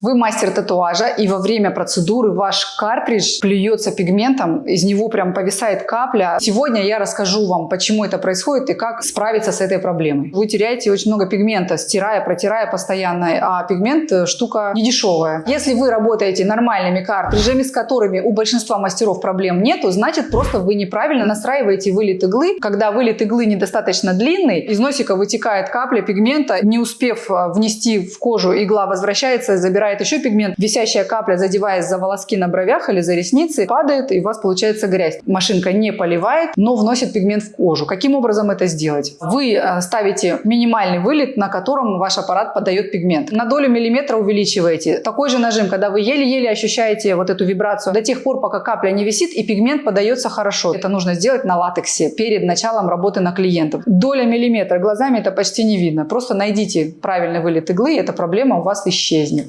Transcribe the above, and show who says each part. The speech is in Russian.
Speaker 1: Вы мастер татуажа, и во время процедуры ваш картридж плюется пигментом, из него прям повисает капля. Сегодня я расскажу вам, почему это происходит и как справиться с этой проблемой. Вы теряете очень много пигмента, стирая, протирая постоянно, а пигмент э, штука недешевая. Если вы работаете нормальными картриджами, с которыми у большинства мастеров проблем нету, значит просто вы неправильно настраиваете вылет иглы. Когда вылет иглы недостаточно длинный, из носика вытекает капля пигмента, не успев э, внести в кожу, игла возвращается и забирает забирает еще пигмент, висящая капля, задеваясь за волоски на бровях или за ресницы, падает, и у вас получается грязь. Машинка не поливает, но вносит пигмент в кожу. Каким образом это сделать? Вы э, ставите минимальный вылет, на котором ваш аппарат подает пигмент. На долю миллиметра увеличиваете. Такой же нажим, когда вы еле-еле ощущаете вот эту вибрацию, до тех пор, пока капля не висит и пигмент подается хорошо. Это нужно сделать на латексе перед началом работы на клиентов. Доля миллиметра глазами это почти не видно. Просто найдите правильный вылет иглы, и эта проблема у вас исчезнет.